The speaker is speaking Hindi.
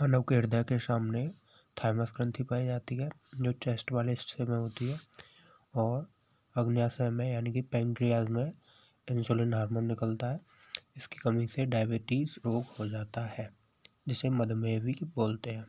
मानव के हृदय के सामने थाइमस ग्रंथि पाई जाती है, जो चेस्ट वाले हिस्से में होती है और अग्न्याशय में, यानी कि पेंक्रियाज में इंसुलिन हार्मोन निकलता है। इसकी कमी से डायबिटीज़ रोग हो जाता है, जिसे मधुमेह भी बोलते हैं।